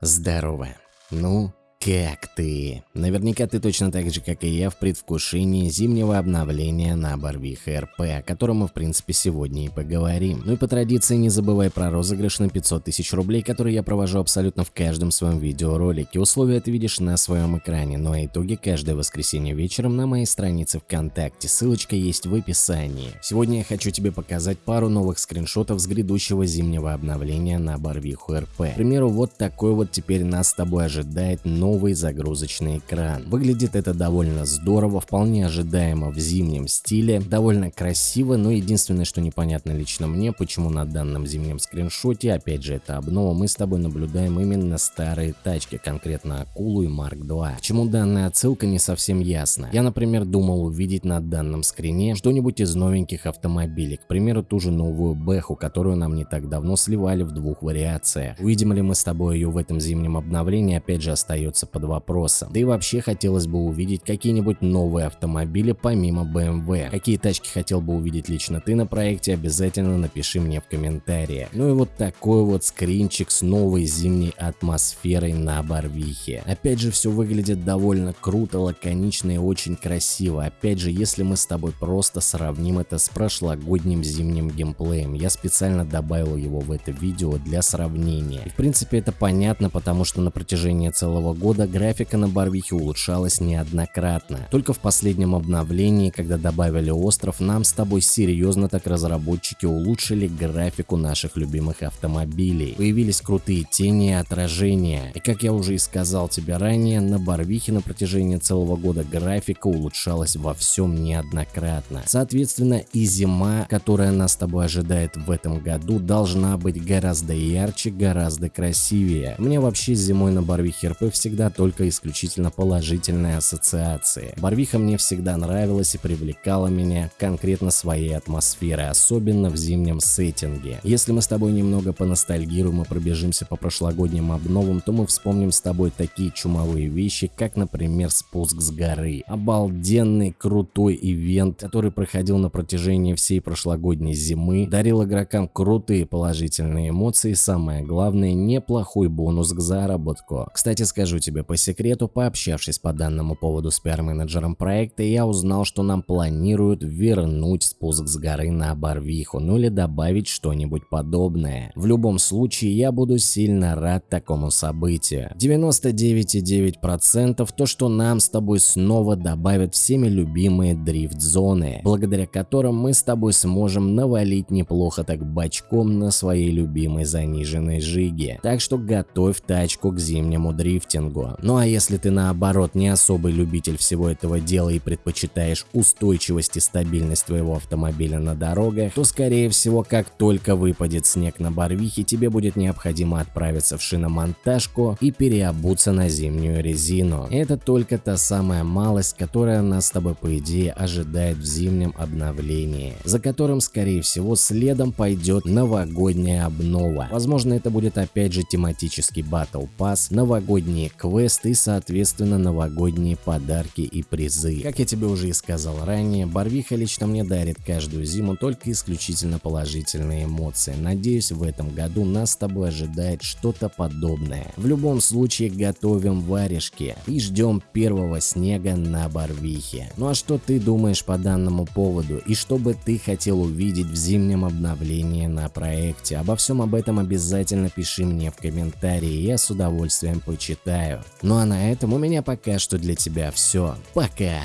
Здорово. Ну, как ты? Наверняка ты точно так же, как и я, в предвкушении зимнего обновления на Барвиха РП, о котором мы в принципе сегодня и поговорим. Ну и по традиции не забывай про розыгрыш на 500 тысяч рублей, который я провожу абсолютно в каждом своем видеоролике. Условия ты видишь на своем экране, ну а итоги каждое воскресенье вечером на моей странице ВКонтакте. Ссылочка есть в описании. Сегодня я хочу тебе показать пару новых скриншотов с грядущего зимнего обновления на Барвиху РП. К примеру, вот такой вот теперь нас с тобой ожидает новый новый загрузочный экран. Выглядит это довольно здорово, вполне ожидаемо в зимнем стиле, довольно красиво, но единственное, что непонятно лично мне, почему на данном зимнем скриншоте, опять же это обнова, мы с тобой наблюдаем именно старые тачки, конкретно Акулу и Марк 2. Почему данная отсылка не совсем ясна. Я, например, думал увидеть на данном скрине что-нибудь из новеньких автомобилей, к примеру, ту же новую Бэху, которую нам не так давно сливали в двух вариациях. Увидим ли мы с тобой ее в этом зимнем обновлении, опять же остается находится под вопросом. Да и вообще хотелось бы увидеть какие-нибудь новые автомобили помимо BMW. Какие тачки хотел бы увидеть лично ты на проекте, обязательно напиши мне в комментариях. Ну и вот такой вот скринчик с новой зимней атмосферой на Барвихе. Опять же все выглядит довольно круто, лаконично и очень красиво. Опять же, если мы с тобой просто сравним это с прошлогодним зимним геймплеем, я специально добавил его в это видео для сравнения. И в принципе это понятно, потому что на протяжении целого года года графика на Барвихе улучшалась неоднократно. Только в последнем обновлении, когда добавили остров, нам с тобой серьезно так разработчики улучшили графику наших любимых автомобилей. Появились крутые тени и отражения. И как я уже и сказал тебе ранее, на Барвихе на протяжении целого года графика улучшалась во всем неоднократно. Соответственно и зима, которая нас с тобой ожидает в этом году, должна быть гораздо ярче, гораздо красивее. Мне вообще зимой на Барвихе РП всегда всегда только исключительно положительные ассоциации. Барвиха мне всегда нравилась и привлекала меня конкретно своей атмосферой, особенно в зимнем сеттинге. Если мы с тобой немного поностальгируем и пробежимся по прошлогодним обновам, то мы вспомним с тобой такие чумовые вещи, как, например, спуск с горы. Обалденный, крутой ивент, который проходил на протяжении всей прошлогодней зимы, дарил игрокам крутые положительные эмоции и самое главное, неплохой бонус к заработку. Кстати, скажу тебе по секрету, пообщавшись по данному поводу с пиар-менеджером проекта, я узнал, что нам планируют вернуть спуск с горы на Барвиху, ну или добавить что-нибудь подобное. В любом случае, я буду сильно рад такому событию. 99,9% то, что нам с тобой снова добавят всеми любимые дрифт-зоны, благодаря которым мы с тобой сможем навалить неплохо так бочком на своей любимой заниженной жиге. Так что готовь тачку к зимнему дрифтингу дорогу. Ну а если ты наоборот не особый любитель всего этого дела и предпочитаешь устойчивость и стабильность твоего автомобиля на дорогах, то скорее всего как только выпадет снег на Барвихе, тебе будет необходимо отправиться в шиномонтажку и переобуться на зимнюю резину. Это только та самая малость, которая нас с тобой по идее ожидает в зимнем обновлении, за которым скорее всего следом пойдет новогодняя обнова. Возможно это будет опять же тематический Battle Pass, новогодние квесты и соответственно новогодние подарки и призы. Как я тебе уже и сказал ранее, Барвиха лично мне дарит каждую зиму только исключительно положительные эмоции. Надеюсь в этом году нас с тобой ожидает что-то подобное. В любом случае готовим варежки и ждем первого снега на Барвихе. Ну а что ты думаешь по данному поводу и что бы ты хотел увидеть в зимнем обновлении на проекте? Обо всем об этом обязательно пиши мне в комментарии, я с удовольствием почитаю. Ну а на этом у меня пока что для тебя все. Пока!